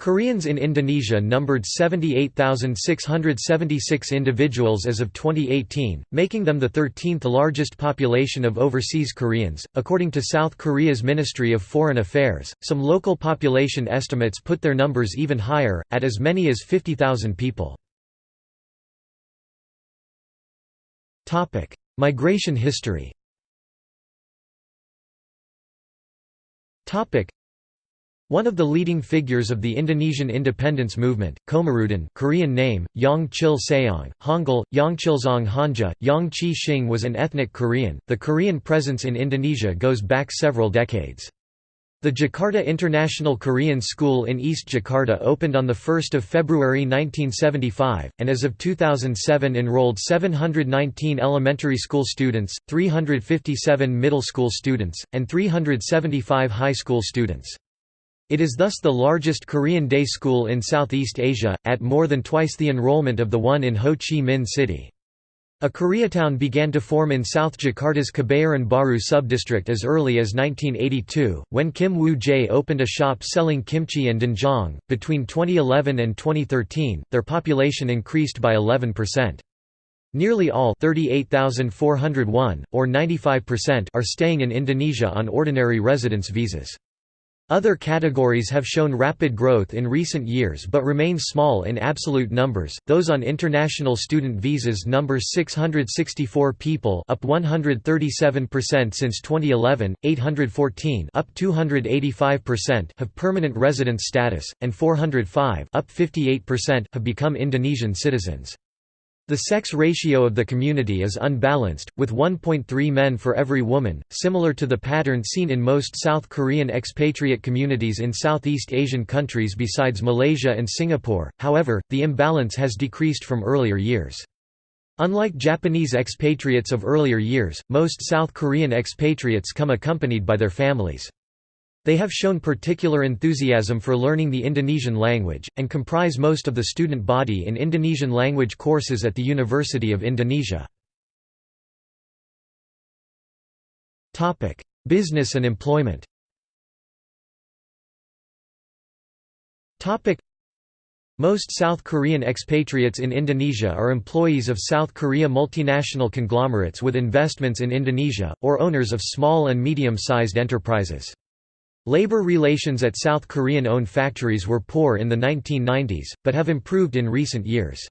Koreans in Indonesia numbered 78,676 individuals as of 2018, making them the 13th largest population of overseas Koreans, according to South Korea's Ministry of Foreign Affairs. Some local population estimates put their numbers even higher, at as many as 50,000 people. Topic: Migration history one of the leading figures of the Indonesian independence movement, Komarudin Korean name, Yongchil Seong, Hangul, Yongchilzong Hanja, Yongchi Shing was an ethnic Korean. The Korean presence in Indonesia goes back several decades. The Jakarta International Korean School in East Jakarta opened on 1 February 1975, and as of 2007 enrolled 719 elementary school students, 357 middle school students, and 375 high school students. It is thus the largest Korean day school in Southeast Asia, at more than twice the enrollment of the one in Ho Chi Minh City. A Koreatown began to form in South Jakarta's Kebayoran Baru subdistrict as early as 1982, when Kim Woo-jae opened a shop selling kimchi and doenjang. Between 2011 and 2013, their population increased by 11%. Nearly all 38,401, or 95% are staying in Indonesia on ordinary residence visas. Other categories have shown rapid growth in recent years but remain small in absolute numbers. Those on international student visas number 664 people, up 137% since 2011, 814, up 285% have permanent residence status and 405, up 58% have become Indonesian citizens. The sex ratio of the community is unbalanced, with 1.3 men for every woman, similar to the pattern seen in most South Korean expatriate communities in Southeast Asian countries besides Malaysia and Singapore, however, the imbalance has decreased from earlier years. Unlike Japanese expatriates of earlier years, most South Korean expatriates come accompanied by their families. They have shown particular enthusiasm for learning the Indonesian language, and comprise most of the student body in Indonesian language courses at the University of Indonesia. Business and employment most South Korean expatriates in Indonesia are employees of South Korea multinational conglomerates with investments in Indonesia, or owners of small and medium-sized enterprises. Labor relations at South Korean-owned factories were poor in the 1990s, but have improved in recent years.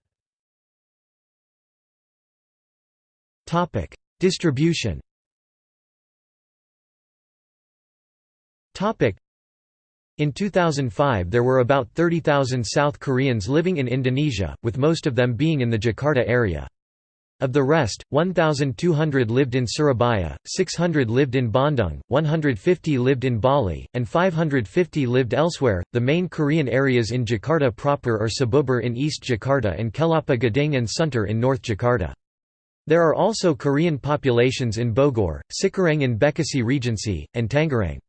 Distribution in 2005 there were about 30,000 South Koreans living in Indonesia, with most of them being in the Jakarta area. Of the rest, 1,200 lived in Surabaya, 600 lived in Bandung, 150 lived in Bali, and 550 lived elsewhere. The main Korean areas in Jakarta proper are Cibubur in East Jakarta and Kelapa Gading and Sunter in North Jakarta. There are also Korean populations in Bogor, Cikarang in Bekasi Regency, and Tangerang.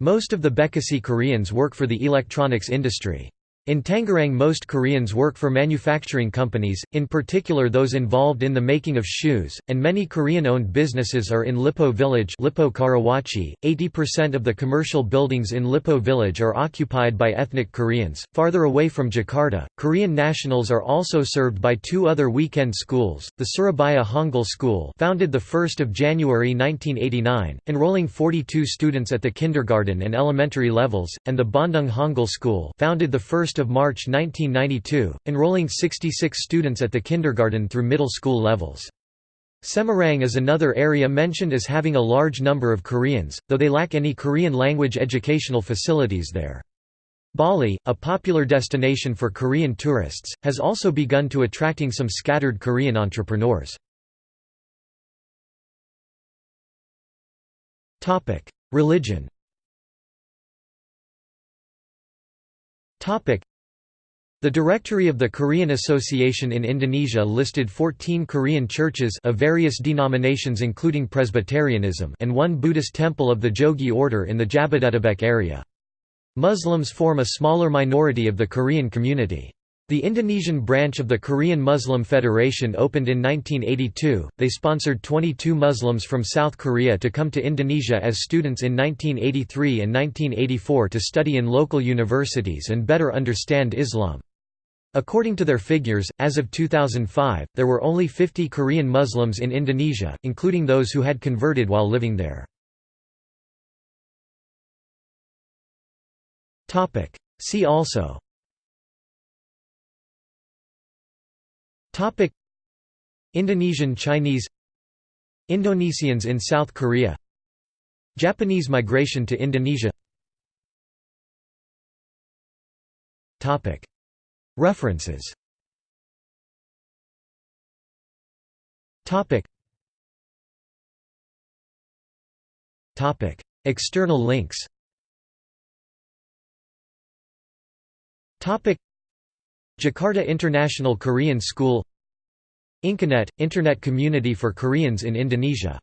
Most of the Bekasi Koreans work for the electronics industry. In Tangerang most Koreans work for manufacturing companies, in particular those involved in the making of shoes, and many Korean-owned businesses are in Lippo Village Lippo Karawaci. 80% of the commercial buildings in Lippo Village are occupied by ethnic Koreans. Farther away from Jakarta, Korean nationals are also served by two other weekend schools, the Surabaya Hangul School founded 1 January 1989, enrolling 42 students at the kindergarten and elementary levels, and the Bandung Hangul School founded 1 of March 1992, enrolling 66 students at the kindergarten through middle school levels. Semarang is another area mentioned as having a large number of Koreans, though they lack any Korean language educational facilities there. Bali, a popular destination for Korean tourists, has also begun to attracting some scattered Korean entrepreneurs. Religion the Directory of the Korean Association in Indonesia listed 14 Korean churches of various denominations including Presbyterianism and one Buddhist temple of the Jogye order in the Jabodetabek area. Muslims form a smaller minority of the Korean community. The Indonesian branch of the Korean Muslim Federation opened in 1982. They sponsored 22 Muslims from South Korea to come to Indonesia as students in 1983 and 1984 to study in local universities and better understand Islam. According to their figures, as of 2005, there were only 50 Korean Muslims in Indonesia, including those who had converted while living there. See also Topic. Indonesian Chinese Indonesians in South Korea Japanese migration to Indonesia Topic. References Topic. Topic. External links Topic Jakarta International Korean School Inkanet – Internet community for Koreans in Indonesia